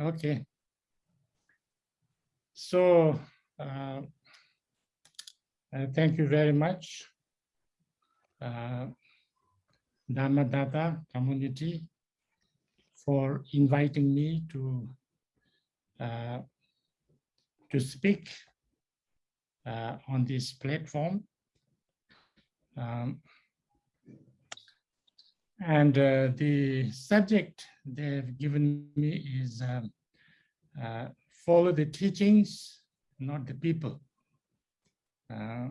Okay. So, uh, uh, thank you very much, uh, Dhammadata community, for inviting me to uh, to speak uh, on this platform. Um, and uh, the subject they've given me is um, uh, follow the teachings, not the people. Uh,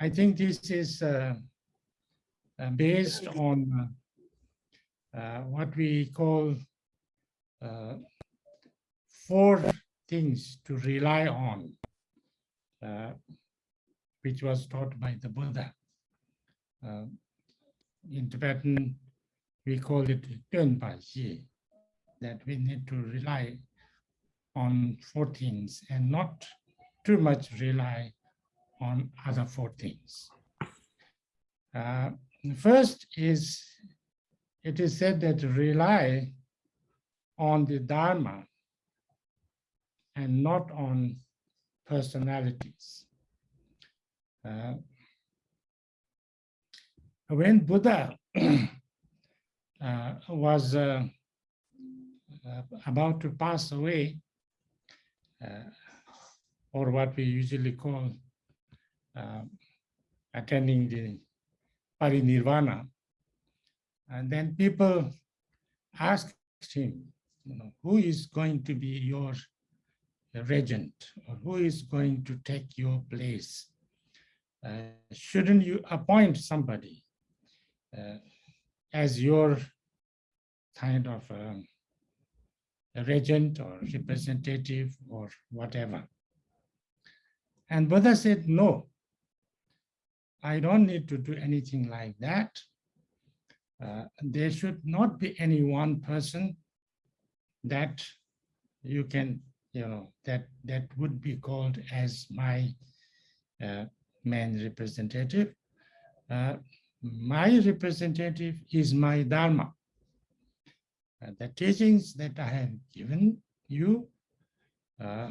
I think this is uh, uh, based on uh, what we call four things to rely on, which was taught by the Buddha in Tibetan, we call it Xi, that we need to rely on four things and not too much rely on other four things. Uh, first is, it is said that rely on the Dharma and not on personalities. Uh, when Buddha uh, was uh, uh, about to pass away, uh, or what we usually call uh, attending the parinirvana, and then people asked him, you know, who is going to be your regent, or who is going to take your place? Uh, shouldn't you appoint somebody? As your kind of um, regent or representative or whatever. And Buddha said, no, I don't need to do anything like that. Uh, there should not be any one person that you can, you know, that, that would be called as my uh, man representative. Uh, my representative is my Dharma. Uh, the teachings that I have given you, uh,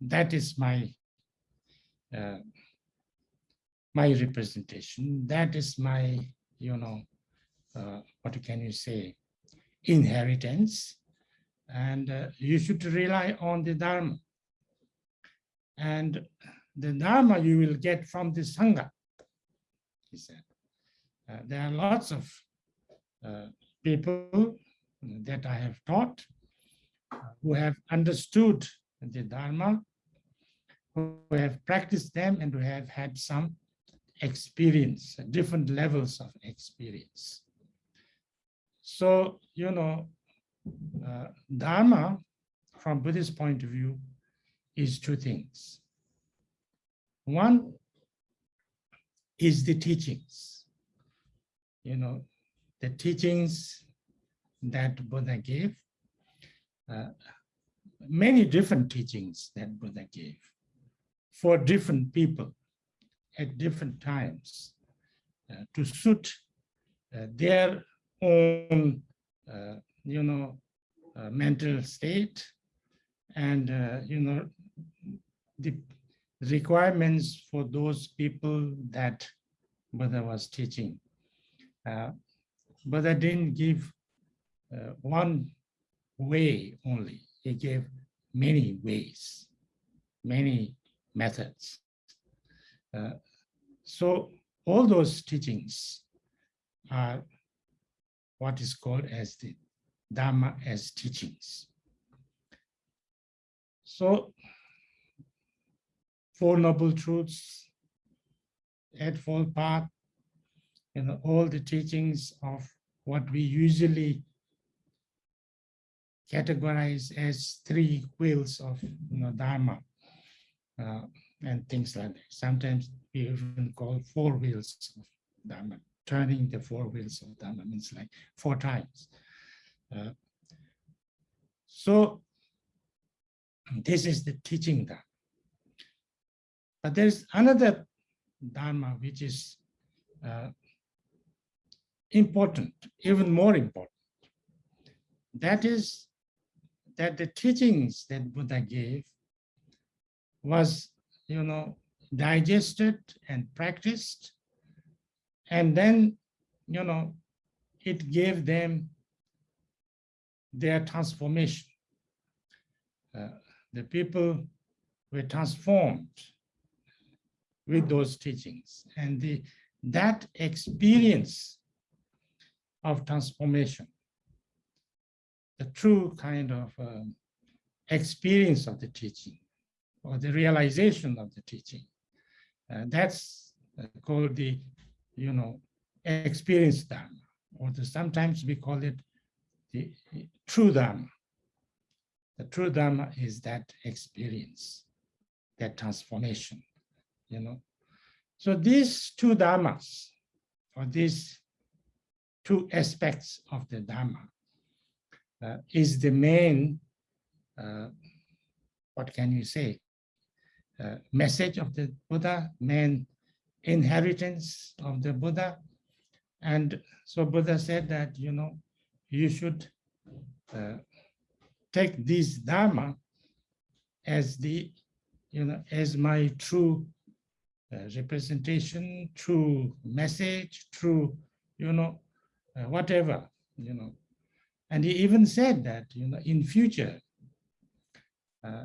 that is my uh, my representation. That is my, you know, uh, what can you say, inheritance. And uh, you should rely on the Dharma. And the Dharma you will get from the Sangha he said. Uh, there are lots of uh, people that I have taught who have understood the Dharma, who have practiced them and who have had some experience, different levels of experience. So, you know, uh, Dharma, from Buddhist point of view, is two things. One is the teachings. You know, the teachings that Buddha gave, uh, many different teachings that Buddha gave for different people at different times uh, to suit uh, their own, uh, you know, uh, mental state and, uh, you know, the requirements for those people that Buddha was teaching. Uh, Buddha didn't give uh, one way only. He gave many ways, many methods. Uh, so all those teachings are what is called as the Dharma as teachings. So Four Noble Truths, Eightfold Path, you know, all the teachings of what we usually categorize as three wheels of you know, Dharma uh, and things like that. Sometimes we even call four wheels of Dharma. Turning the four wheels of Dharma means like four times. Uh, so this is the teaching Dharma. But there's another Dharma which is uh, important, even more important. that is that the teachings that Buddha gave was, you know, digested and practiced. And then, you know, it gave them their transformation. Uh, the people were transformed with those teachings and the that experience of transformation the true kind of um, experience of the teaching or the realization of the teaching uh, that's uh, called the you know experience dharma or the, sometimes we call it the true dharma the true dharma is that experience that transformation you know. So these two dharmas, or these two aspects of the dharma, uh, is the main, uh, what can you say, uh, message of the Buddha, main inheritance of the Buddha. And so Buddha said that, you know, you should uh, take this Dharma as the, you know, as my true uh, representation, true message, true, you know, uh, whatever, you know. And he even said that, you know, in future, uh,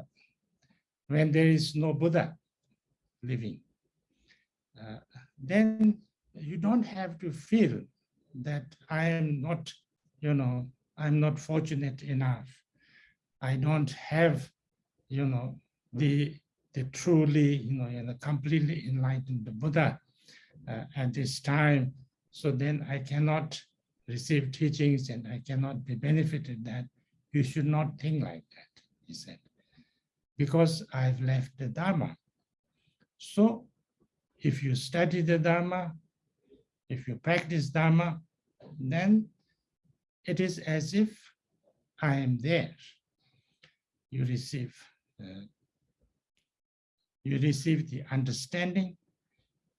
when there is no Buddha living, uh, then you don't have to feel that I am not, you know, I'm not fortunate enough. I don't have, you know, the the truly, you know, completely enlightened Buddha uh, at this time. So then I cannot receive teachings and I cannot be benefited that. You should not think like that, he said, because I've left the Dharma. So if you study the Dharma, if you practice Dharma, then it is as if I am there. You receive uh, you receive the understanding,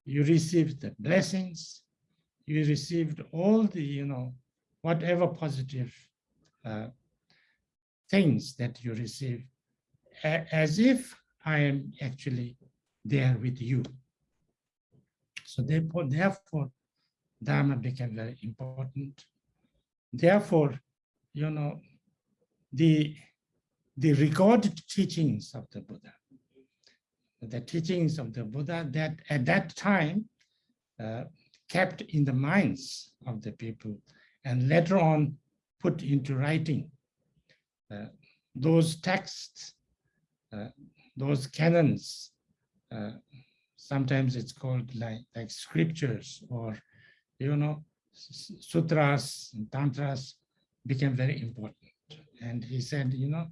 you receive the blessings, you received all the, you know, whatever positive uh, things that you receive, as if I am actually there with you. So therefore, therefore, Dharma became very important. Therefore, you know, the, the recorded teachings of the Buddha, the teachings of the Buddha that at that time uh, kept in the minds of the people and later on put into writing. Uh, those texts, uh, those canons, uh, sometimes it's called like, like scriptures or, you know, sutras and tantras became very important. And he said, you know,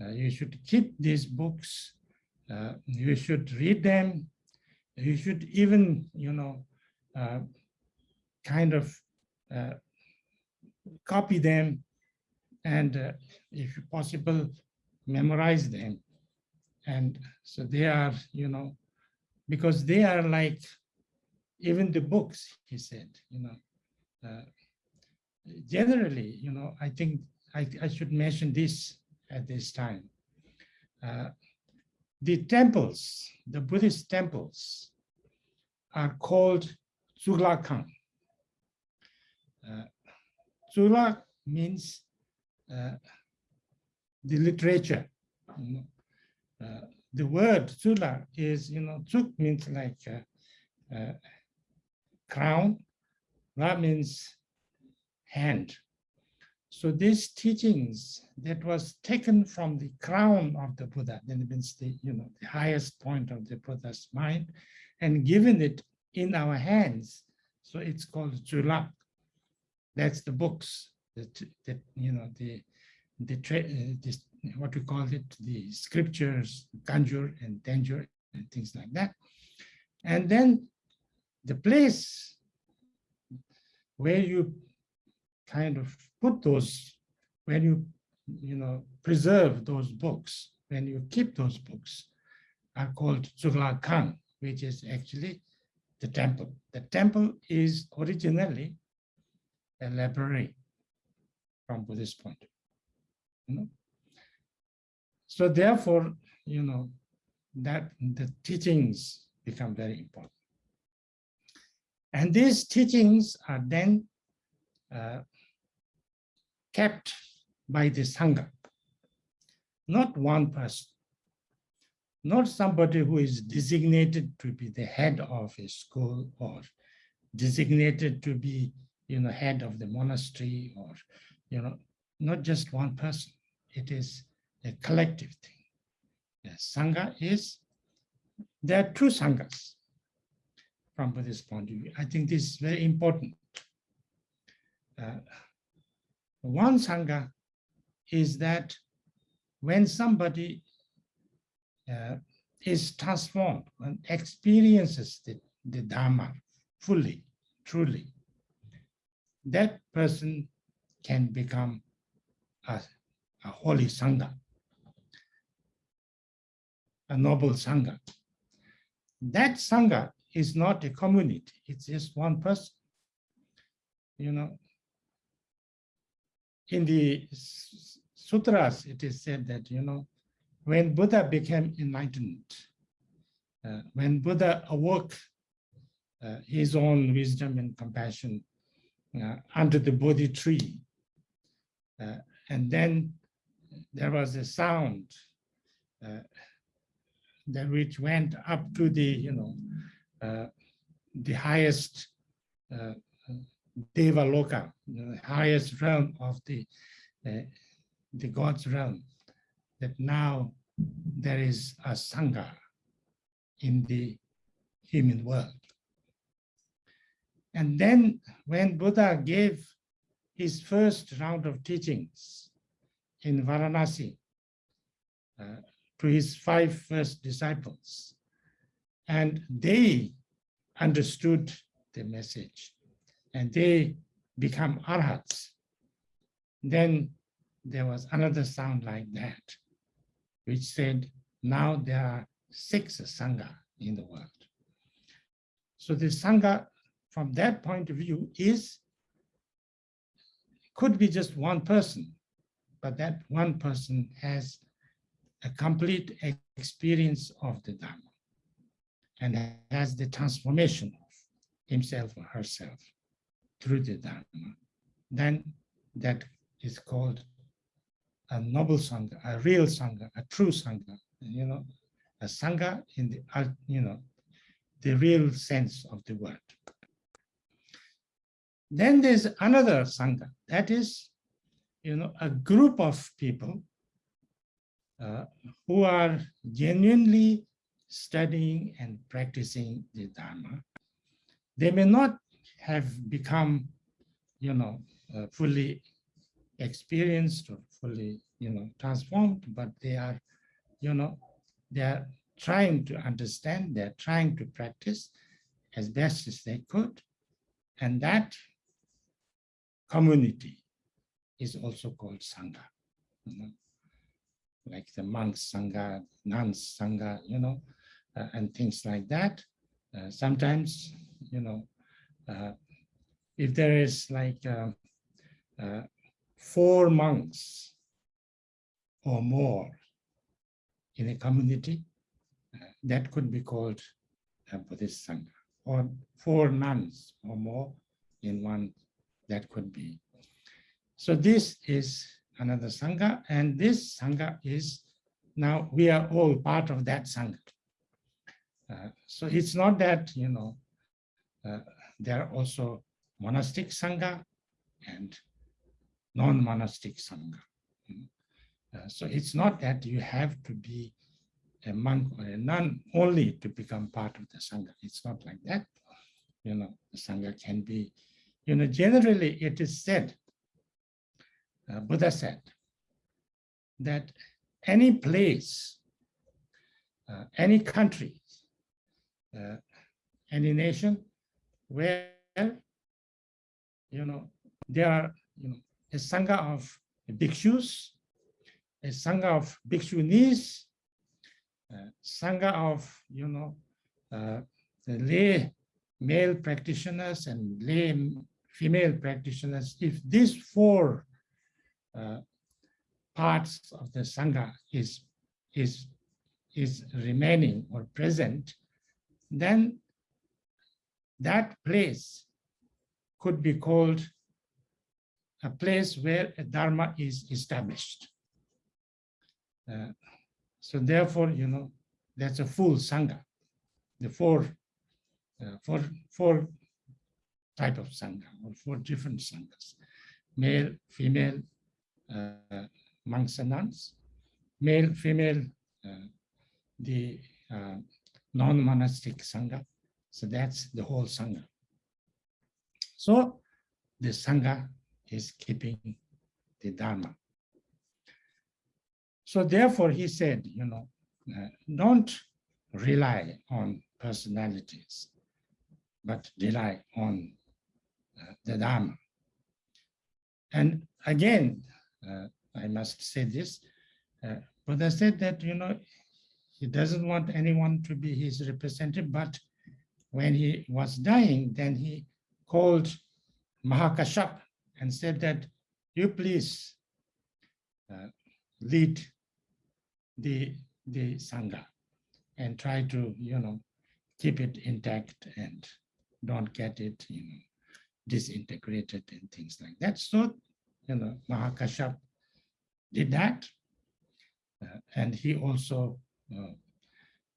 uh, you should keep these books uh, you should read them. You should even, you know, uh, kind of uh, copy them and uh, if possible, memorize them. And so they are, you know, because they are like even the books, he said, you know, uh, generally, you know, I think I, I should mention this at this time. Uh, the temples, the Buddhist temples, are called Tsuglakhang. Uh, Tsuglak means uh, the literature. You know. uh, the word Tsuglak is, you know, Zug means like uh, uh, crown, Ra means hand. So these teachings that was taken from the crown of the Buddha, then means the, you know, the highest point of the Buddha's mind, and given it in our hands. So it's called Tsuglak. That's the books that, that you know, the, the, uh, what we call it, the scriptures, Kanjur and Tenjur and things like that. And then the place where you kind of put those, when you, you know, preserve those books, when you keep those books, are called Tsuglakhang, which is actually the temple. The temple is originally a library from Buddhist point. You know? So therefore, you know, that the teachings become very important. And these teachings are then uh, kept by the Sangha, not one person, not somebody who is designated to be the head of a school or designated to be, you know, head of the monastery or, you know, not just one person. It is a collective thing. The Sangha is, there are two Sanghas from Buddhist point of view. I think this is very important. Uh, one Sangha is that when somebody uh, is transformed and experiences the, the Dharma fully, truly, that person can become a, a holy Sangha, a noble Sangha. That Sangha is not a community, it's just one person. You know, in the sutras, it is said that, you know, when Buddha became enlightened, uh, when Buddha awoke uh, his own wisdom and compassion uh, under the Bodhi tree, uh, and then there was a sound uh, that which went up to the, you know, uh, the highest Deva Loka, the highest realm of the, the God's realm that now there is a Sangha in the human world. And then when Buddha gave his first round of teachings in Varanasi uh, to his five first disciples, and they understood the message and they become arhats, then there was another sound like that which said, now there are six Sangha in the world. So the Sangha, from that point of view, is could be just one person, but that one person has a complete experience of the Dharma and has the transformation of himself or herself through the Dharma, then that is called a noble Sangha, a real Sangha, a true Sangha, you know, a Sangha in the, you know, the real sense of the word. Then there's another Sangha, that is, you know, a group of people uh, who are genuinely studying and practicing the Dharma. They may not have become, you know, uh, fully experienced or fully, you know, transformed, but they are, you know, they are trying to understand, they're trying to practice as best as they could. And that community is also called Sangha. You know? Like the monks Sangha, nuns Sangha, you know, uh, and things like that. Uh, sometimes, you know, uh, if there is like uh, uh, four monks or more in a community, uh, that could be called a Buddhist Sangha, or four nuns or more in one, that could be. So this is another Sangha, and this Sangha is, now we are all part of that Sangha. Uh, so it's not that, you know, uh, there are also monastic Sangha and non-monastic Sangha. Uh, so it's not that you have to be a monk or a nun only to become part of the Sangha. It's not like that. You know, the Sangha can be, you know, generally it is said, uh, Buddha said, that any place, uh, any country, uh, any nation where, you know, there are, you know, a Sangha of bhikshus, a Sangha of bhikshunis, uh, Sangha of, you know, uh, lay male practitioners and lay female practitioners. If these four uh, parts of the Sangha is, is, is remaining or present, then that place could be called a place where a Dharma is established. Uh, so therefore, you know, that's a full Sangha, the four, uh, four, four type of Sangha or four different Sanghas, male, female, uh, monks and nuns, male, female, uh, the uh, non-monastic Sangha. So that's the whole Sangha. So the Sangha is keeping the Dharma. So therefore he said, you know, uh, don't rely on personalities, but rely on uh, the Dharma. And again, uh, I must say this, uh, Buddha said that, you know, he doesn't want anyone to be his representative, but when he was dying, then he called Mahakashyap and said that you please uh, lead the, the Sangha and try to, you know, keep it intact and don't get it, you know, disintegrated and things like that. So, you know, Mahakashyap did that. Uh, and he also uh,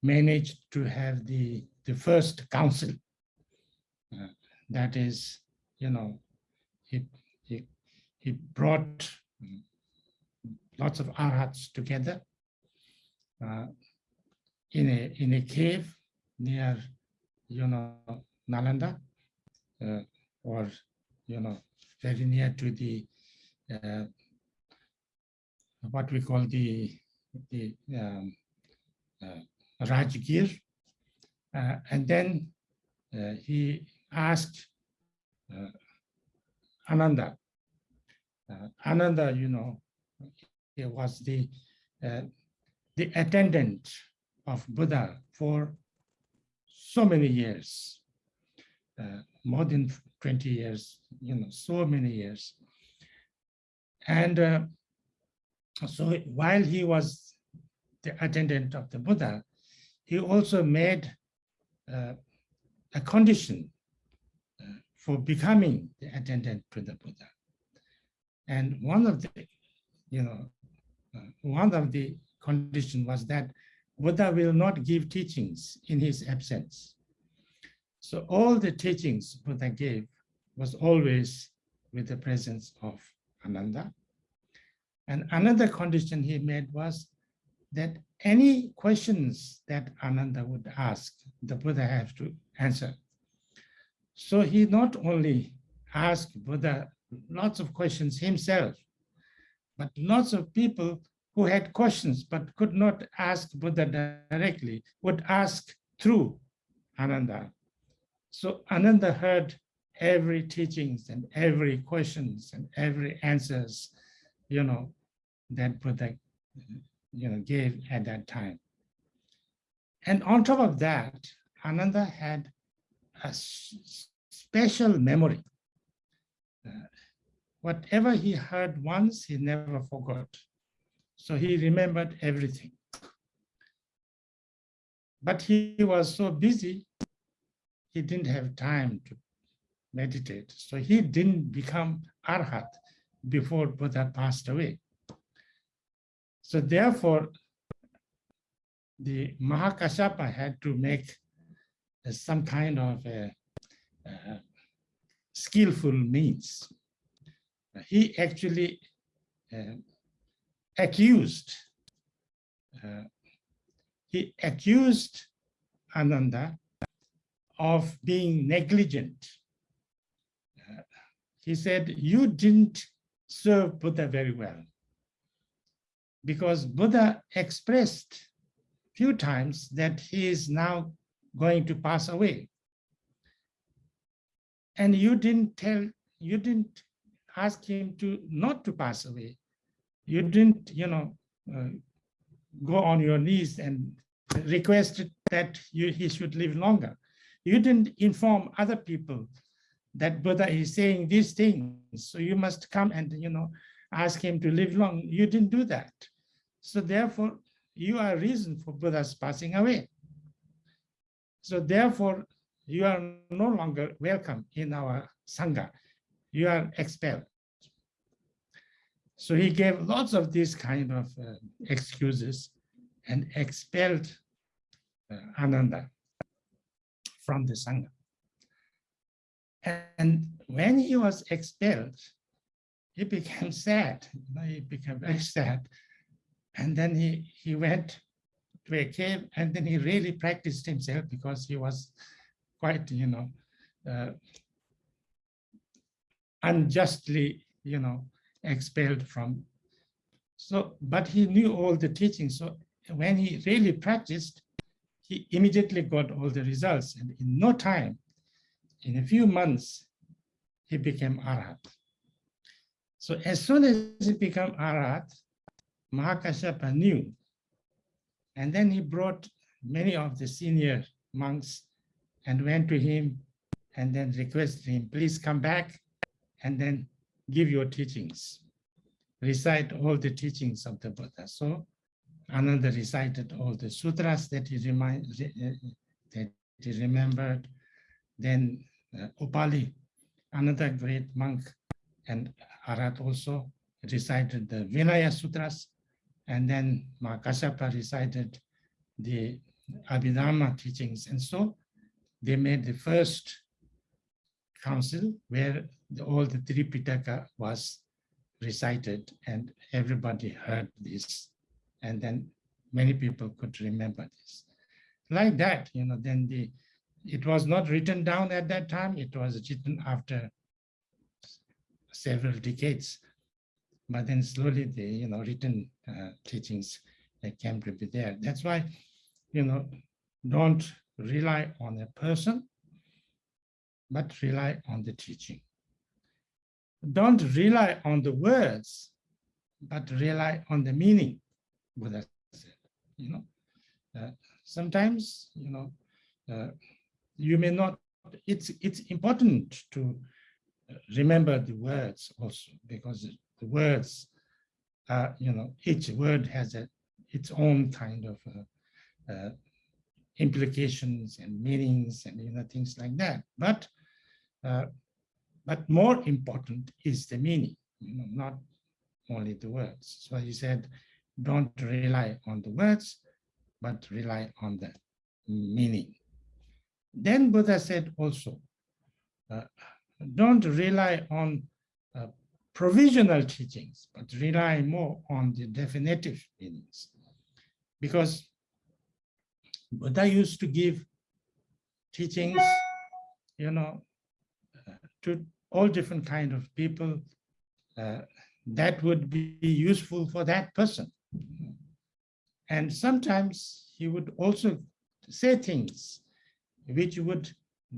managed to have the, the first council. Uh, that is, you know, he, he, he brought lots of arhats together uh, in a in a cave near, you know, Nalanda, uh, or you know, very near to the uh, what we call the the um, uh, Rajgir, uh, and then uh, he asked Ananda. Ananda, you know, he was the the attendant of Buddha for so many years, more than 20 years, you know, so many years. And uh, so while he was the attendant of the Buddha, he also made uh, a condition uh, for becoming the attendant to the Buddha. And one of the, you know, uh, one of the condition was that Buddha will not give teachings in his absence. So all the teachings Buddha gave was always with the presence of Ananda. And another condition he made was that any questions that Ananda would ask, the Buddha have to answer. So he not only asked Buddha lots of questions himself, but lots of people who had questions but could not ask Buddha directly would ask through Ananda. So Ananda heard every teachings and every questions and every answers, you know, that Buddha you know, gave at that time. And on top of that, Ananda had a special memory. Uh, whatever he heard once, he never forgot. So he remembered everything. But he was so busy, he didn't have time to meditate. So he didn't become arhat before Buddha passed away. So therefore, the Mahakashyapa had to make some kind of a, uh, skillful means. He actually uh, accused, uh, he accused Ananda of being negligent. Uh, he said, you didn't serve Buddha very well because Buddha expressed few times that he is now going to pass away. And you didn't tell, you didn't ask him to not to pass away. You didn't, you know, uh, go on your knees and request that you, he should live longer. You didn't inform other people that Buddha is saying these things. So you must come and, you know, ask him to live long. You didn't do that. So therefore, you are reason for Buddha's passing away. So therefore, you are no longer welcome in our Sangha. You are expelled. So he gave lots of these kind of uh, excuses and expelled uh, Ananda from the Sangha. And when he was expelled, he became sad. You know, he became very sad. And then he, he went to a cave and then he really practiced himself because he was quite, you know, uh, unjustly, you know, expelled from. So, but he knew all the teachings. So when he really practiced, he immediately got all the results. And in no time, in a few months, he became Arhat. So as soon as he became Arhat, Mahakashyapa knew. And then he brought many of the senior monks and went to him and then requested him, please come back and then give your teachings. Recite all the teachings of the Buddha. So Ananda recited all the sutras that he remind, that he remembered. Then uh, Upali, another great monk, and Arhat also recited the Vinaya Sutras. And then Mahakashyapa recited the Abhidharma teachings. And so they made the first council where the, all the Tripitaka was recited and everybody heard this and then many people could remember this. Like that, you know, then the it was not written down at that time, it was written after several decades. But then slowly the you know written uh, teachings that came to be there. That's why, you know, don't rely on a person, but rely on the teaching. Don't rely on the words, but rely on the meaning. Buddha said, you know, uh, sometimes, you know, uh, you may not, it's, it's important to uh, remember the words also because the words are, you know, each word has a, its own kind of uh, uh, implications and meanings and, you know, things like that. But, uh, but more important is the meaning, you know, not only the words. So he said, don't rely on the words, but rely on the meaning. Then Buddha said also, uh, don't rely on uh, provisional teachings, but rely more on the definitive meanings. Because Buddha used to give teachings, you know, uh, to all different kind of people uh, that would be useful for that person. And sometimes he would also say things which would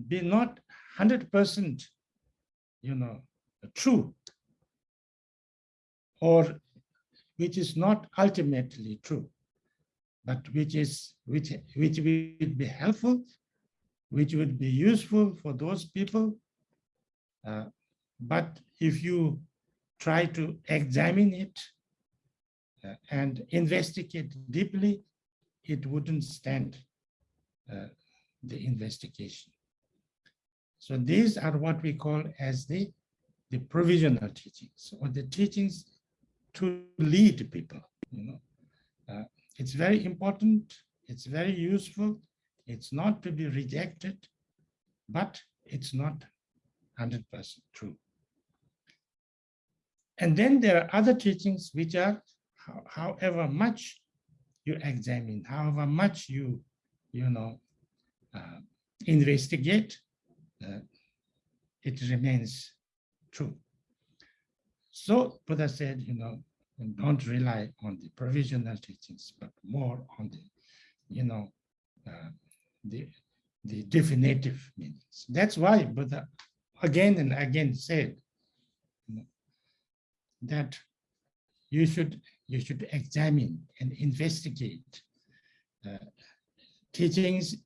be not 100%, you know, true, or which is not ultimately true, but which is which which would be helpful, which would be useful for those people. Uh, but if you try to examine it uh, and investigate deeply, it wouldn't stand uh, the investigation. So these are what we call as the, the provisional teachings or the teachings to lead people. You know, uh, it's very important. It's very useful. It's not to be rejected, but it's not 100% true. And then there are other teachings which are however much you examine, however much you, you know, uh, investigate, uh, it remains true. So Buddha said, you know, don't rely on the provisional teachings, but more on the, you know, uh, the, the definitive meanings. That's why Buddha again and again said that you should you should examine and investigate uh, teachings,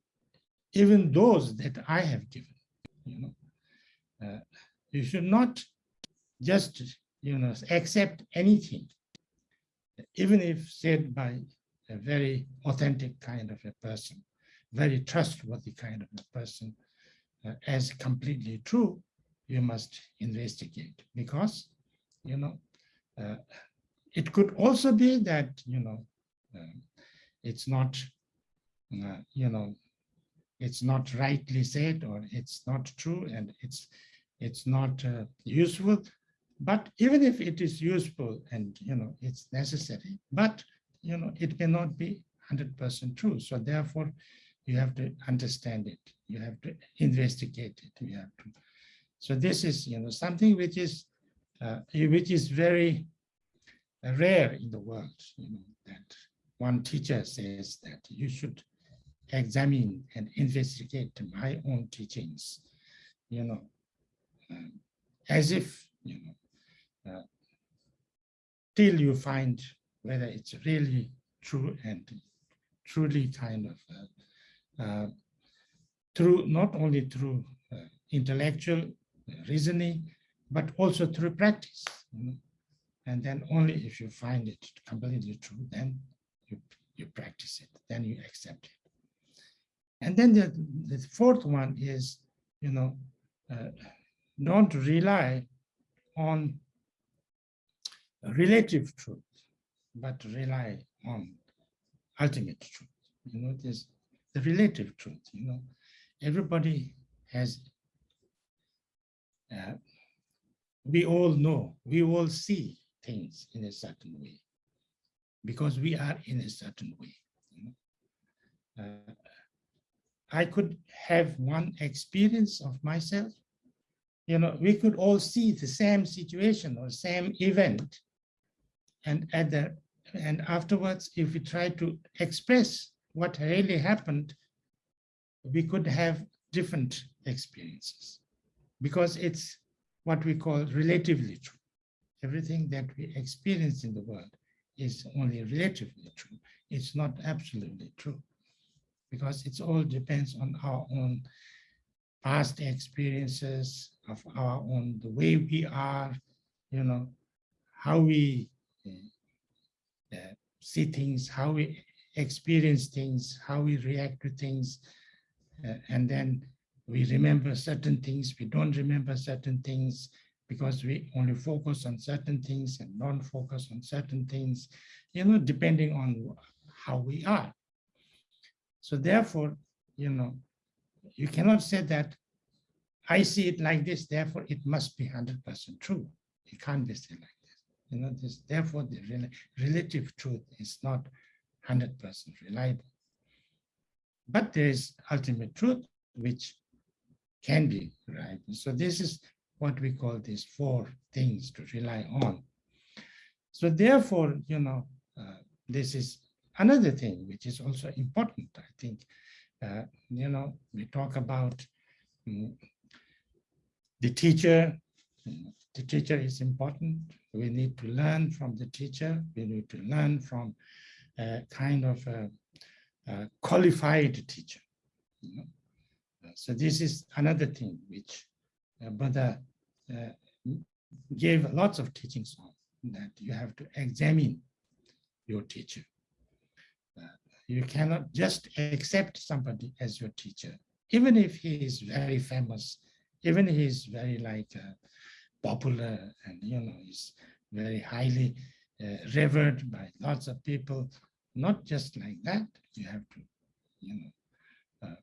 even those that I have given. You know, uh, you should not just you know, accept anything, even if said by a very authentic kind of a person, very trustworthy kind of a person, as completely true, you must investigate because, you know, uh, it could also be that, you know, um, it's not, uh, you know, it's not rightly said or it's not true and it's it's not uh, useful. But even if it is useful and, you know, it's necessary, but, you know, it may not be 100% true. So therefore, you have to understand it. You have to investigate it. You have to. So this is, you know, something which is, uh, which is very rare in the world, you know, that one teacher says that you should examine and investigate my own teachings, you know, um, as if, you know, uh, till you find whether it's really true and truly kind of uh, uh, through not only through uh, intellectual reasoning, but also through practice. You know? And then only if you find it completely true, then you, you practice it, then you accept it. And then the, the fourth one is, you know, uh, don't rely on relative truth, but rely on ultimate truth. You know, this the relative truth, you know, everybody has, uh, we all know, we all see things in a certain way because we are in a certain way. You know? uh, I could have one experience of myself. You know, we could all see the same situation or same event. And at the and afterwards, if we try to express what really happened, we could have different experiences because it's what we call relatively true. Everything that we experience in the world is only relatively true. It's not absolutely true because it all depends on our own past experiences of our own, the way we are, you know, how we uh, see things, how we experience things, how we react to things, uh, and then we remember certain things, we don't remember certain things because we only focus on certain things and don't focus on certain things, you know, depending on how we are. So therefore, you know, you cannot say that I see it like this, therefore it must be 100% true. It can't be said like this. You know, this, therefore the rel relative truth is not 100% reliable. But there is ultimate truth, which can be right. So this is what we call these four things to rely on. So therefore, you know, uh, this is another thing which is also important, I think, uh, you know, we talk about um, the teacher, the teacher is important. We need to learn from the teacher. We need to learn from a kind of a, a qualified teacher. You know? So this is another thing which uh, Buddha uh, gave lots of teachings on, that you have to examine your teacher you cannot just accept somebody as your teacher, even if he is very famous, even he is very like uh, popular and you know is very highly uh, revered by lots of people. Not just like that. You have to, you know, uh,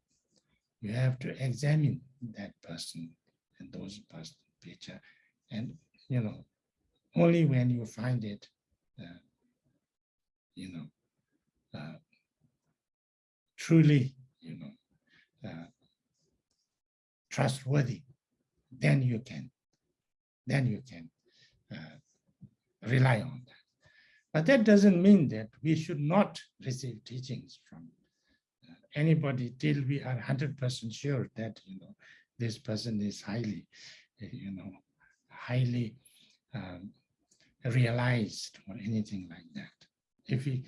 you have to examine that person and those person teacher, and you know, only when you find it, uh, you know, uh, truly, you know, uh, trustworthy, then you can, then you can uh, rely on that. But that doesn't mean that we should not receive teachings from uh, anybody till we are 100% sure that, you know, this person is highly, you know, highly um, realized or anything like that. If we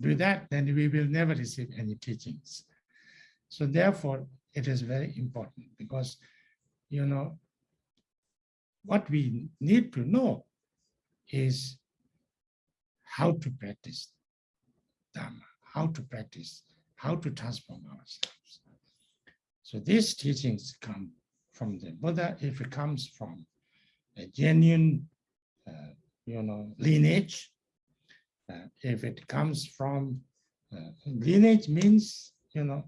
do that, then we will never receive any teachings. So therefore, it is very important because, you know, what we need to know is how to practice Dharma, how to practice, how to transform ourselves. So these teachings come from the Buddha if it comes from a genuine, uh, you know, lineage. Uh, if it comes from uh, lineage means, you know,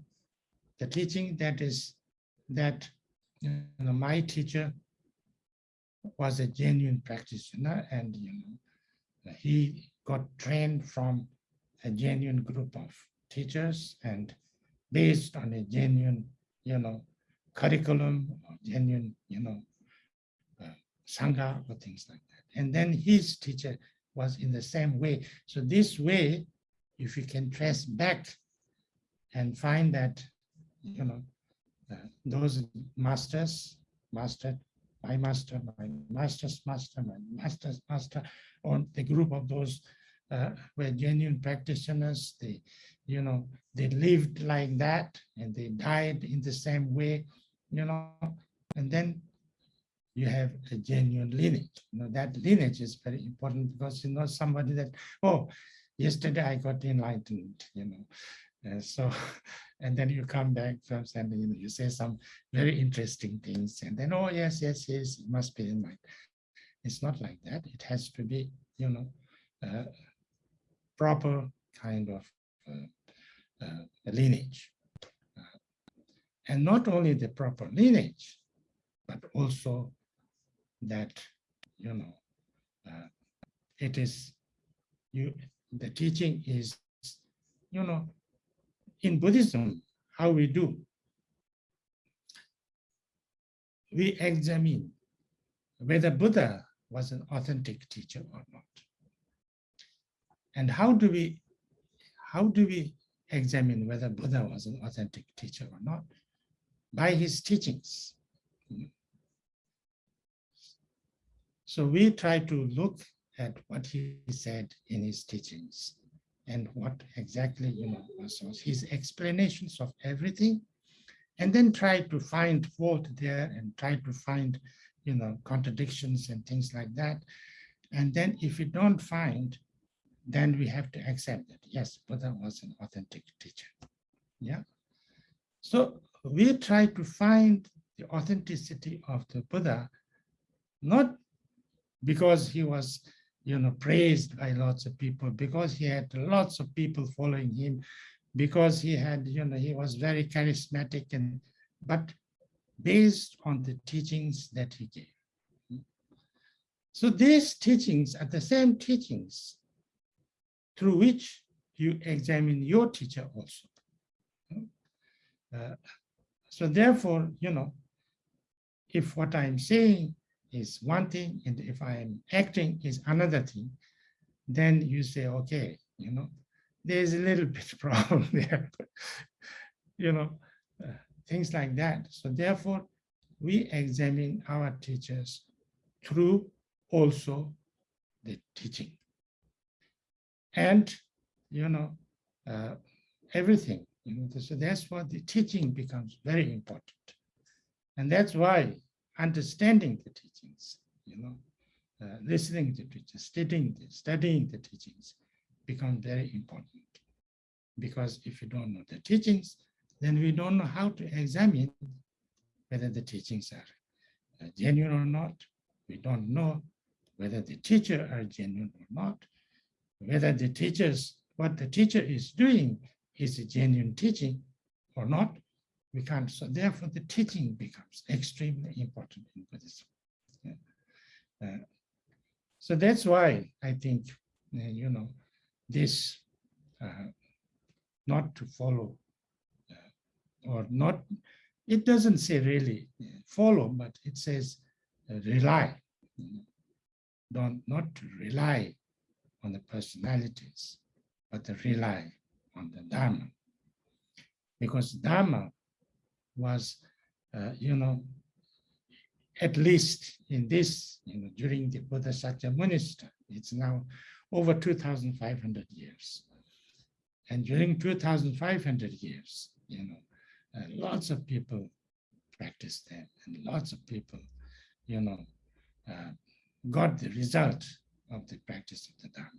the teaching that is that you know, my teacher was a genuine practitioner and you know he got trained from a genuine group of teachers and based on a genuine you know curriculum or genuine you know uh, sangha or things like that. And then his teacher was in the same way. So this way if you can trace back and find that you know uh, those masters master my master, my master's master, my master's master, or the group of those uh, were genuine practitioners. They, you know, they lived like that and they died in the same way, you know, and then you have a genuine lineage. You know, that lineage is very important because you know somebody that, oh, yesterday I got enlightened, you know, uh, so, and then you come back from and you, know, you say some very interesting things, and then, oh, yes, yes, yes, it must be in mind. It's not like that. It has to be, you know, uh, proper kind of uh, uh lineage. Uh, and not only the proper lineage, but also that, you know, uh, it is, you, the teaching is, you know, in Buddhism, how we do, we examine whether Buddha was an authentic teacher or not. And how do we, how do we examine whether Buddha was an authentic teacher or not? By his teachings. So we try to look at what he said in his teachings and what exactly, you know, so his explanations of everything, and then try to find fault there and try to find, you know, contradictions and things like that. And then if we don't find, then we have to accept that, yes, Buddha was an authentic teacher. Yeah. So we try to find the authenticity of the Buddha, not because he was you know, praised by lots of people because he had lots of people following him, because he had, you know, he was very charismatic and, but based on the teachings that he gave. So these teachings are the same teachings through which you examine your teacher also. Uh, so therefore, you know, if what I'm saying is one thing, and if I'm acting is another thing, then you say, okay, you know, there's a little bit problem there, you know, uh, things like that. So therefore, we examine our teachers through also the teaching. And, you know, uh, everything, you know, so that's what the teaching becomes very important. And that's why understanding the teachings, you know, uh, listening to teachers, studying, studying the teachings become very important. Because if you don't know the teachings, then we don't know how to examine whether the teachings are uh, genuine or not. We don't know whether the teacher are genuine or not, whether the teachers, what the teacher is doing is a genuine teaching or not, we can't. So therefore, the teaching becomes extremely important in Buddhism. Yeah. Uh, so that's why I think, uh, you know, this uh, not to follow uh, or not, it doesn't say really uh, follow, but it says uh, rely. Don't not rely on the personalities, but rely on the Dharma. Because Dharma was, uh, you know, at least in this, you know, during the Shakyamuni time, it's now over 2,500 years. And during 2,500 years, you know, uh, lots of people practiced that and lots of people, you know, uh, got the result of the practice of the Dharma.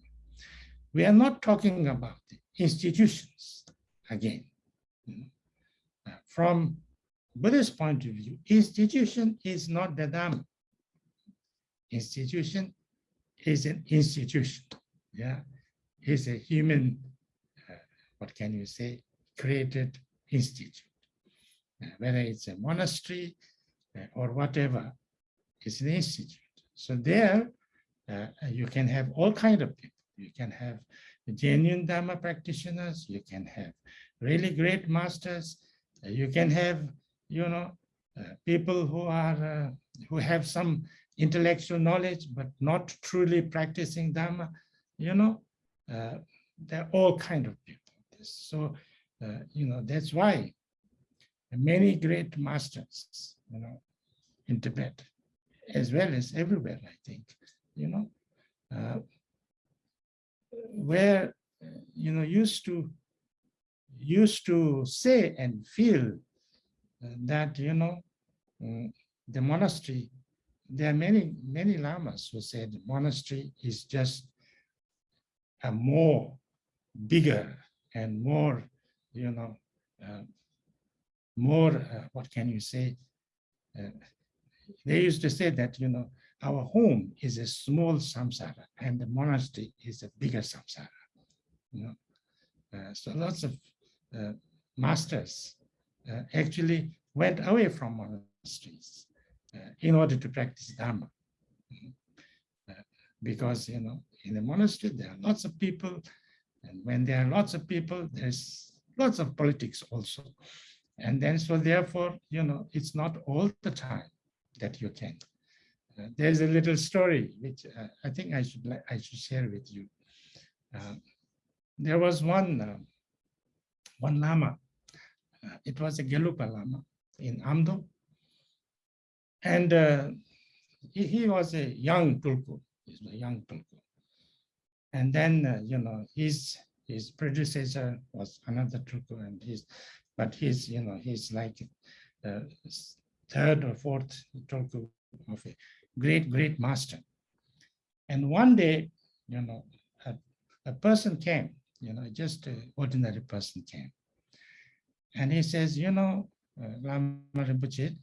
We are not talking about the institutions again. You know. Uh, from Buddhist point of view, institution is not the Dharma. Institution is an institution. Yeah, is a human, uh, what can you say, created institute. Uh, whether it's a monastery uh, or whatever, it's an institute. So there, uh, you can have all kind of people. You can have genuine Dharma practitioners. You can have really great masters. Uh, you can have, you know, uh, people who are uh, who have some intellectual knowledge but not truly practicing Dharma. You know, uh, there are all kind of people. So, you know, that's why many great masters, you know, in Tibet, as well as everywhere, I think, you know, uh, where, you know, used to, used to say and feel that, you know, um, the monastery, there are many, many lamas who said monastery is just a more bigger and more, you know, uh, more, uh, what can you say? Uh, they used to say that, you know, our home is a small samsara and the monastery is a bigger samsara. You know, uh, so lots of uh, masters actually went away from monasteries uh, in order to practice Dharma. Uh, because, you know, in a monastery, there are lots of people. And when there are lots of people, there's lots of politics also. And then, so therefore, you know, it's not all the time that you can. Uh, there's a little story which uh, I think I should I should share with you. Uh, there was one uh, one lama. Uh, it was a Gelugpa lama in Amdo, and uh, he, he, was a young tulku. He's a young tulku, and then you know his his predecessor was another tulku, and his but he's you know he's like third or fourth tulku of a great, great master. And one day, you know, a, a person came, you know, just an ordinary person came. And he says, you know, uh, Lama Rinpoche,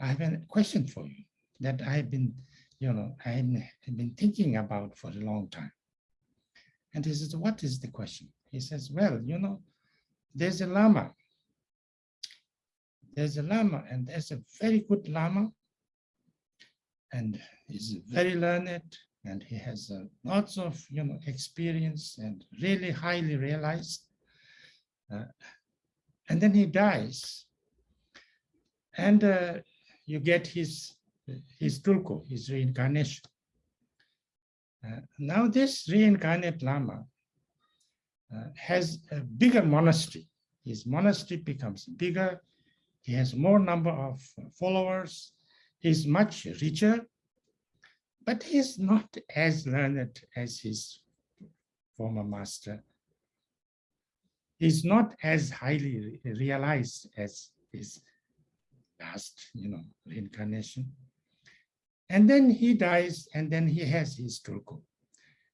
I have a question for you that I've been, you know, I've been thinking about for a long time. And he says, what is the question? He says, well, you know, there's a Lama. There's a Lama and there's a very good Lama and he's very learned and he has uh, lots of you know experience and really highly realized uh, and then he dies. And uh, you get his his tulku his reincarnation. Uh, now this reincarnate lama uh, has a bigger monastery. His monastery becomes bigger. He has more number of followers. He's much richer, but he's not as learned as his former master. He's not as highly realized as his last, you know, reincarnation. And then he dies, and then he has his tulku.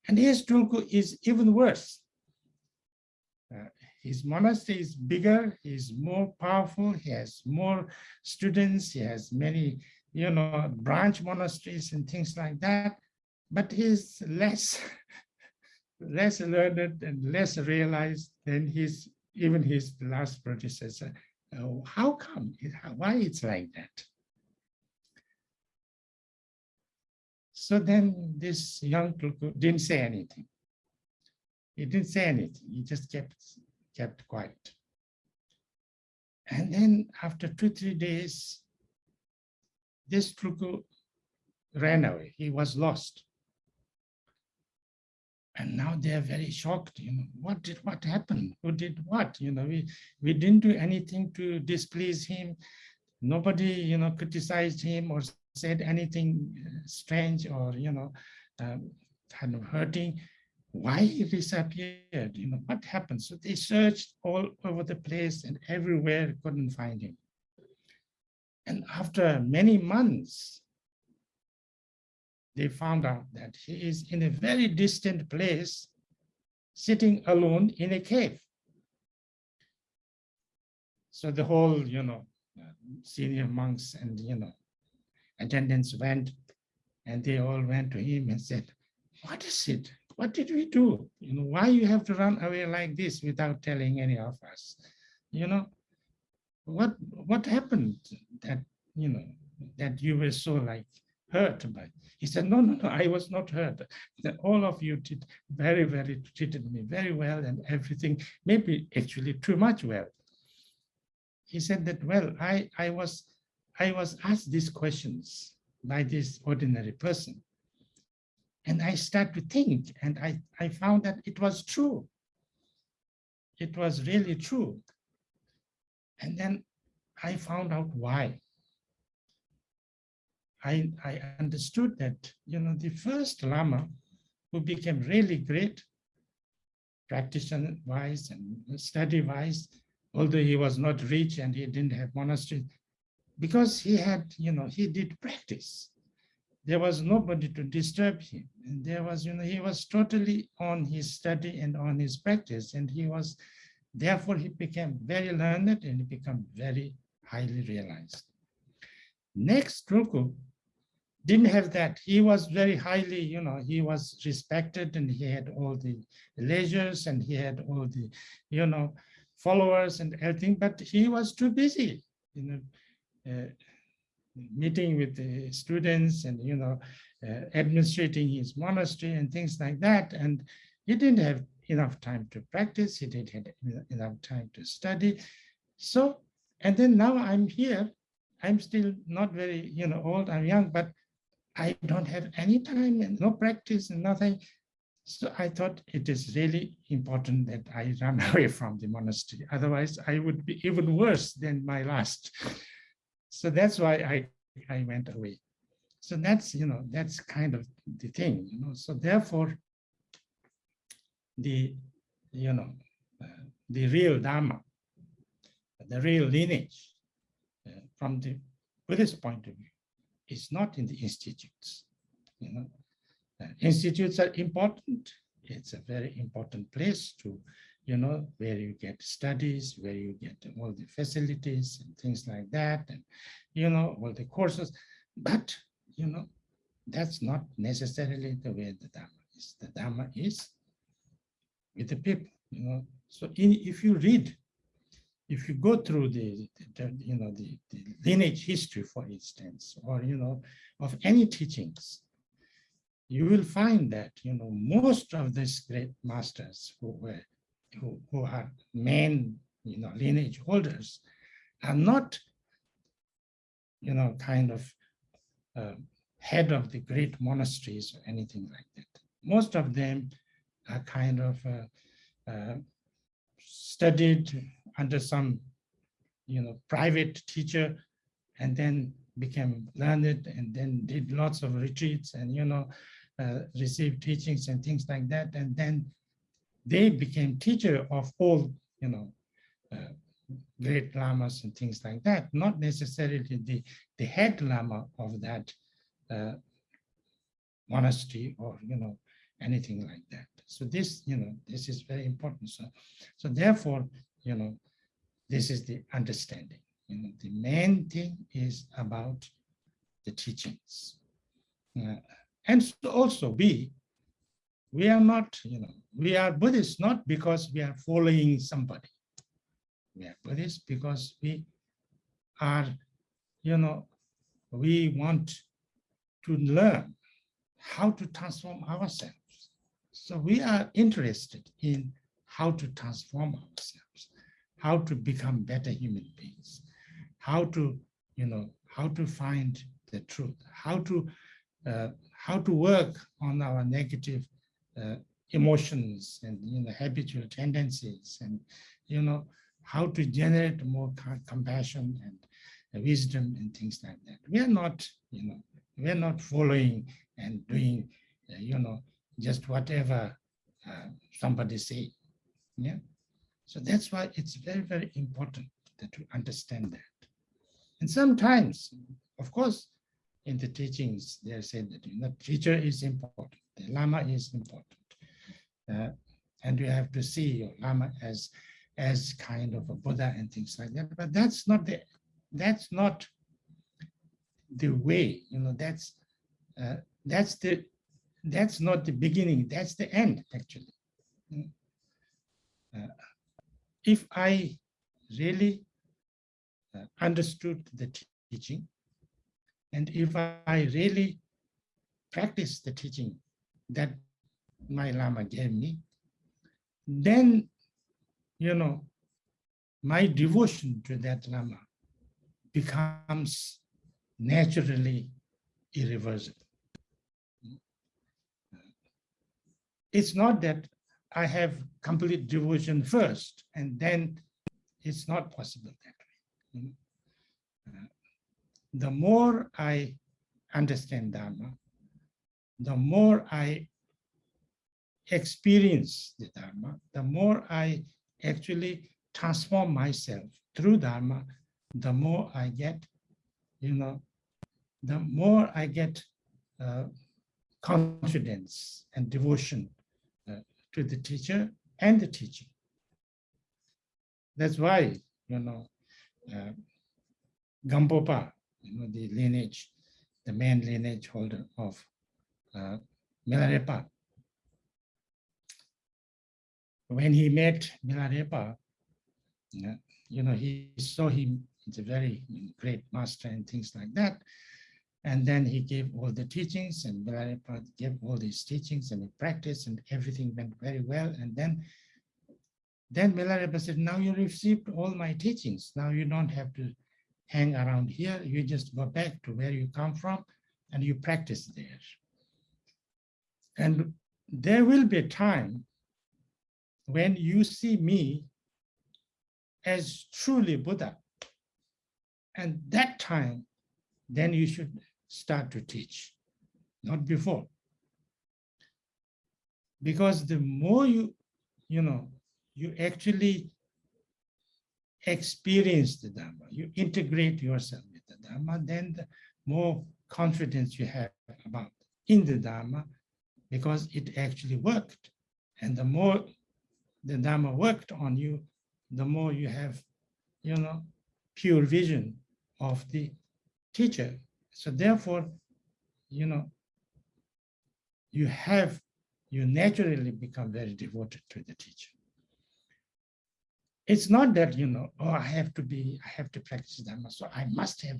And his tulku is even worse. Uh, his monastery is bigger, he's more powerful, he has more students, he has many you know, branch monasteries and things like that, but he's less, less learned and less realized than his, even his last predecessor. Uh, how come, why it's like that? So then this young Tulku didn't say anything. He didn't say anything. He just kept, kept quiet. And then after two, three days, this Tulku ran away. He was lost. And now they are very shocked, you know, what did what happened? Who did what? You know, we, we didn't do anything to displease him. Nobody, you know, criticized him or said anything uh, strange or, you know, um, kind of hurting. Why he disappeared? You know, what happened? So they searched all over the place and everywhere couldn't find him. And after many months, they found out that he is in a very distant place, sitting alone in a cave. So the whole, you know, senior monks and, you know, attendants went and they all went to him and said, what is it? What did we do? You know, why you have to run away like this without telling any of us? You know, what what happened that, you know, that you were so like hurt by? He said, no, no, no, I was not hurt. All of you did very, very treated me very well and everything, maybe actually too much well. He said that, well, I, I was I was asked these questions by this ordinary person. And I start to think and I, I found that it was true. It was really true. And then I found out why. I, I understood that, you know, the first Lama who became really great, practitioner-wise and study-wise, although he was not rich and he didn't have monastery, because he had, you know, he did practice. There was nobody to disturb him. And there was, you know, he was totally on his study and on his practice. And he was, therefore he became very learned and he became very highly realized. Next, Tulku didn't have that. He was very highly, you know, he was respected and he had all the leisures and he had all the, you know, followers and everything, but he was too busy, you know, uh, meeting with the students and, you know, uh, administrating his monastery and things like that. And he didn't have enough time to practice. He didn't have enough time to study. So, and then now I'm here. I'm still not very, you know, old, I'm young, but I don't have any time and no practice and nothing. So I thought it is really important that I run away from the monastery. Otherwise, I would be even worse than my last. So that's why I, I went away. So that's, you know, that's kind of the thing, you know, so therefore the, you know, uh, the real Dharma, the real lineage uh, from the Buddhist point of view is not in the institutes, you know. Uh, institutes are important. It's a very important place to you know, where you get studies, where you get all the facilities and things like that, and, you know, all the courses. But, you know, that's not necessarily the way the Dharma is. The Dharma is with the people, you know. So in, if you read, if you go through the, the, you know, the, the lineage history, for instance, or, you know, of any teachings, you will find that, you know, most of these great masters who were who, who are main, you know, lineage holders are not, you know, kind of uh, head of the great monasteries or anything like that. Most of them are kind of uh, uh, studied under some, you know, private teacher and then became learned and then did lots of retreats and, you know, uh, received teachings and things like that. And then they became teacher of all, you know, uh, great lamas and things like that, not necessarily the, the head lama of that uh, monastery or, you know, anything like that. So this, you know, this is very important. So, so therefore, you know, this is the understanding. You know, the main thing is about the teachings. Uh, and so also we, we are not, you know, we are Buddhists not because we are following somebody. We are Buddhists because we are, you know, we want to learn how to transform ourselves. So we are interested in how to transform ourselves, how to become better human beings, how to, you know, how to find the truth, how to, uh, how to work on our negative uh, emotions and you know habitual tendencies and you know how to generate more compassion and wisdom and things like that. We are not you know we are not following and doing uh, you know just whatever uh, somebody say yeah so that's why it's very very important to understand that and sometimes of course in the teachings, they say that you know, teacher is important, the Lama is important. Uh, and you have to see your Lama as, as kind of a Buddha and things like that. But that's not the, that's not the way, you know, that's, uh, that's the, that's not the beginning, that's the end, actually. Uh, if I really uh, understood the teaching, and if I really practice the teaching that my Lama gave me, then, you know, my devotion to that Lama becomes naturally irreversible. It's not that I have complete devotion first, and then it's not possible that way. Uh, the more I understand Dharma, the more I experience the Dharma, the more I actually transform myself through Dharma, the more I get, you know, the more I get uh, confidence and devotion to the teacher and the teaching. That's why, you know, uh, Gampopa, you know, the lineage, the main lineage holder of uh, Milarepa. When he met Milarepa, you know, he saw him as a very great master and things like that. And then he gave all the teachings and Milarepa gave all these teachings and he practiced and everything went very well. And then, then Milarepa said, now you received all my teachings. Now you don't have to hang around here. You just go back to where you come from and you practice there. And there will be a time when you see me as truly Buddha. And that time, then you should start to teach, not before. Because the more you, you know, you actually experience the Dharma, you integrate yourself with the Dharma, then the more confidence you have about in the Dharma, because it actually worked. And the more the Dharma worked on you, the more you have, you know, pure vision of the teacher. So therefore, you know, you have, you naturally become very devoted to the teacher. It's not that, you know, oh, I have to be, I have to practice Dharma, so I must have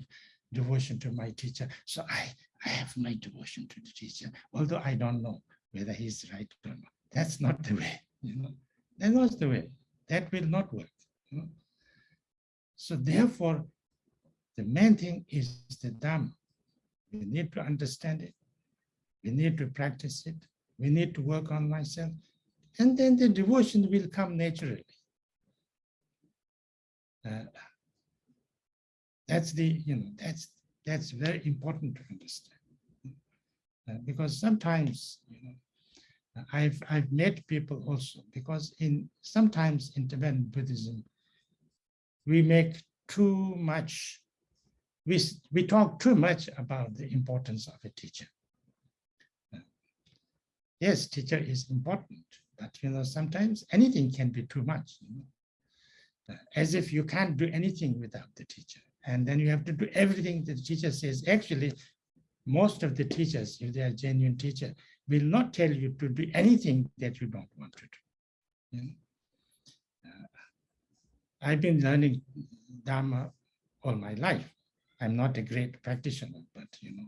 devotion to my teacher. So I, I have my devotion to the teacher, although I don't know whether he's right or not. That's not the way, you know. That's not the way. That will not work. You know? So therefore, the main thing is the Dharma. We need to understand it. We need to practice it. We need to work on myself. And then the devotion will come naturally. Uh, that's the, you know, that's that's very important to understand. Uh, because sometimes, you know, I've I've met people also because in sometimes in Tibetan Buddhism, we make too much, we, we talk too much about the importance of a teacher. Yes, teacher is important, but you know, sometimes anything can be too much. You know? As if you can't do anything without the teacher. And then you have to do everything the teacher says. Actually, most of the teachers, if they are genuine teacher, will not tell you to do anything that you don't want to do. You know? uh, I've been learning Dharma all my life. I'm not a great practitioner, but you know,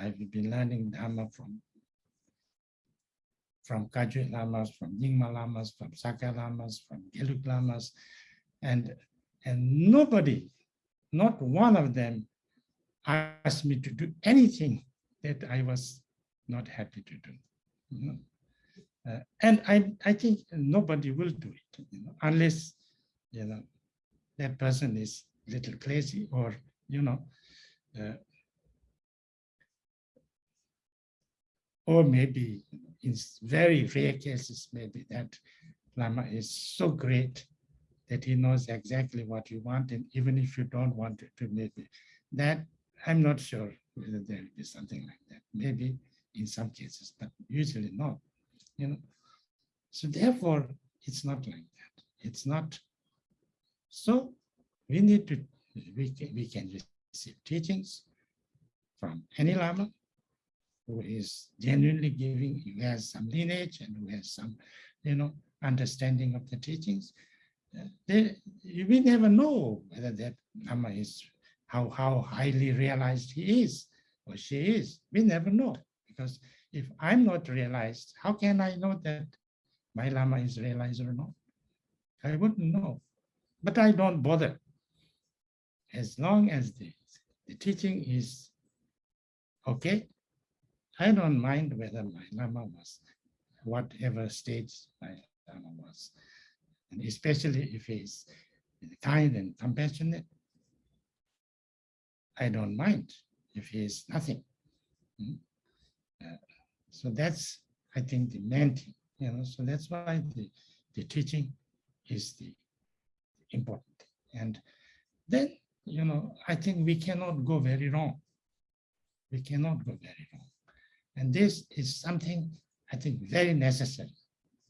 I've been learning Dharma from from Kagyu Lamas, from Nyingma Lamas, from Sakya Lamas, from Gelug Lamas, and and nobody, not one of them, asked me to do anything that I was not happy to do. You know? uh, and I, I think nobody will do it, you know, unless you know that person is a little crazy or you know, uh, or maybe in very rare cases, maybe that Lama is so great that he knows exactly what you want, and even if you don't want it to, maybe that I'm not sure whether there will be something like that. Maybe in some cases, but usually not. You know, so therefore, it's not like that. It's not. So we need to we can, we can receive teachings from any lama who is genuinely giving, who has some lineage and who has some, you know, understanding of the teachings. Uh, they, we never know whether that lama is how how highly realized he is or she is. We never know because if I'm not realized, how can I know that my lama is realized or not? I wouldn't know, but I don't bother. As long as the, the teaching is okay, I don't mind whether my lama was whatever stage my lama was, and especially if he's kind and compassionate, I don't mind if he is nothing. Hmm? Uh, so that's, I think, the main thing, you know, so that's why the, the teaching is the important thing. And then, you know, I think we cannot go very wrong. We cannot go very wrong. And this is something I think very necessary,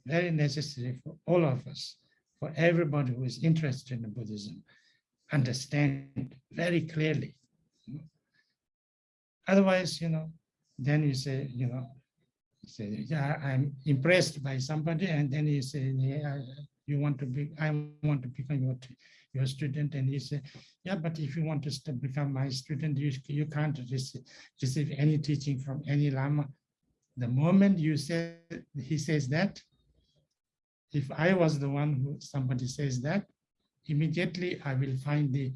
very necessary for all of us, for everybody who is interested in Buddhism, understand very clearly Otherwise, you know, then you say, you know, you say, yeah, I'm impressed by somebody, and then you say, yeah, you want to be, I want to become your, your student, and he say, yeah, but if you want to become my student, you, you can't receive, receive any teaching from any Lama. The moment you say, he says that, if I was the one who somebody says that, immediately I will find the,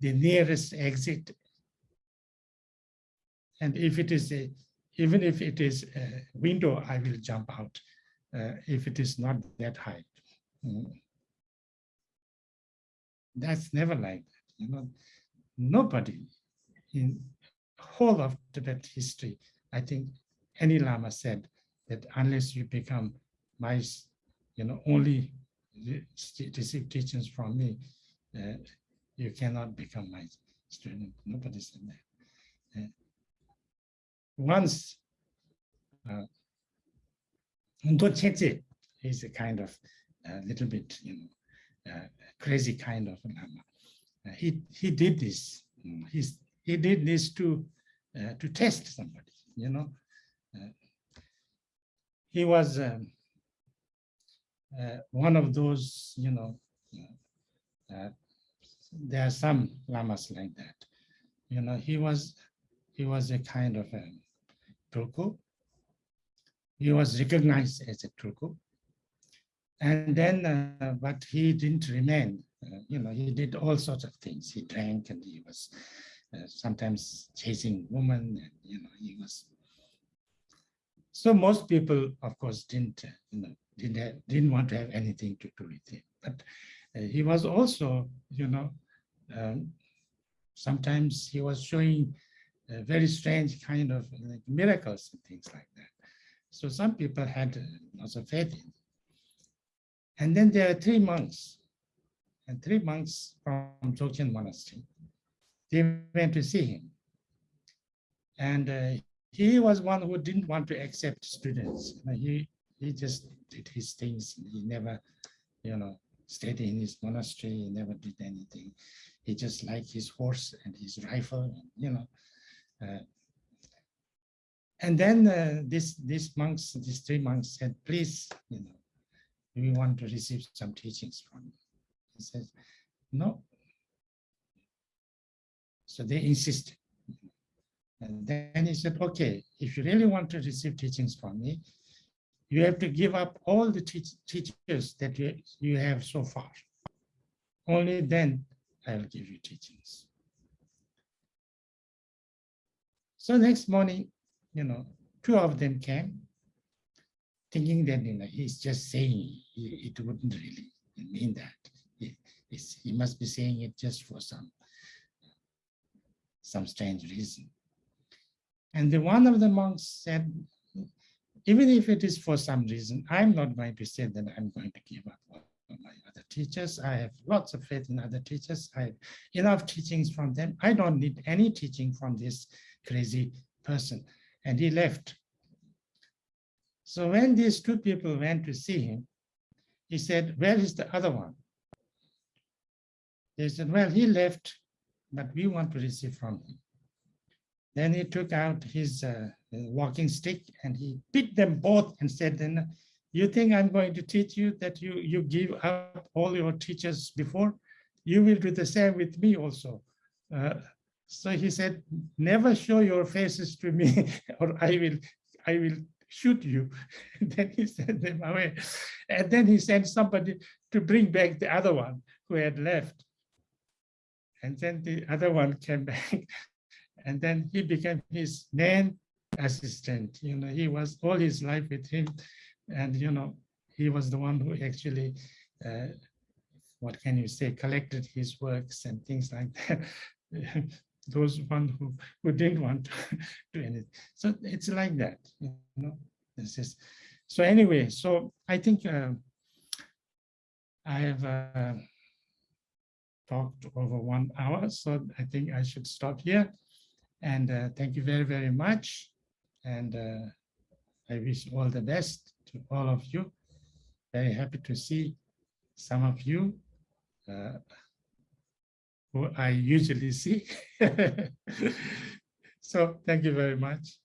the nearest exit and if it is a, even if it is a window, I will jump out uh, if it is not that high. Mm. That's never like that. You know, nobody in whole of Tibet history, I think any Lama said that unless you become my, you know, only receive teachings from me, uh, you cannot become my student. Nobody said that. Uh, once uh, is a kind of a little bit, you know, uh, crazy kind of lama. Uh, he he did this. He's he did this to uh, to test somebody. You know, uh, he was um, uh, one of those. You know, uh, there are some lamas like that. You know, he was he was a kind of a Tulku. He was recognized as a Tulku. And then, uh, but he didn't remain. Uh, you know, he did all sorts of things. He drank and he was uh, sometimes chasing women and, you know, he was. So most people, of course, didn't, uh, you know, didn't, have, didn't want to have anything to do with him. But uh, he was also, you know, um, sometimes he was showing very strange kind of miracles and things like that. So some people had lots of faith in. And then there are three monks, and three monks from Dzogchen Monastery. They went to see him. And uh, he was one who didn't want to accept students. He, he just did his things. He never, you know, stayed in his monastery. He never did anything. He just liked his horse and his rifle, you know, uh, and then uh, this these monks, these three monks said, please, you know, we want to receive some teachings from you. He says, no. So they insisted. And then he said, okay, if you really want to receive teachings from me, you have to give up all the teach teachers that you, you have so far. Only then I'll give you teachings. So next morning, you know, two of them came, thinking that you know he's just saying it wouldn't really mean that. He, must be saying it just for some some strange reason. And the one of the monks said, even if it is for some reason, I'm not going to say that I'm going to give up on my other teachers. I have lots of faith in other teachers. I have enough teachings from them. I don't need any teaching from this crazy person. And he left. So when these two people went to see him, he said, where is the other one? They said, well, he left, but we want to receive from him. Then he took out his uh, walking stick and he beat them both and said, then you think I'm going to teach you that you, you give up all your teachers before? You will do the same with me also. Uh, so he said, never show your faces to me or I will, I will shoot you. then he sent them away. And then he sent somebody to bring back the other one who had left. And then the other one came back. And then he became his main assistant. You know, he was all his life with him. And, you know, he was the one who actually, uh, what can you say, collected his works and things like that. Those one who, who didn't want to do anything. So it's like that, you know, this is, so anyway, so I think uh, I have uh, talked over one hour, so I think I should stop here. And uh, thank you very, very much. And uh, I wish all the best to all of you. Very happy to see some of you uh, who I usually see. so thank you very much.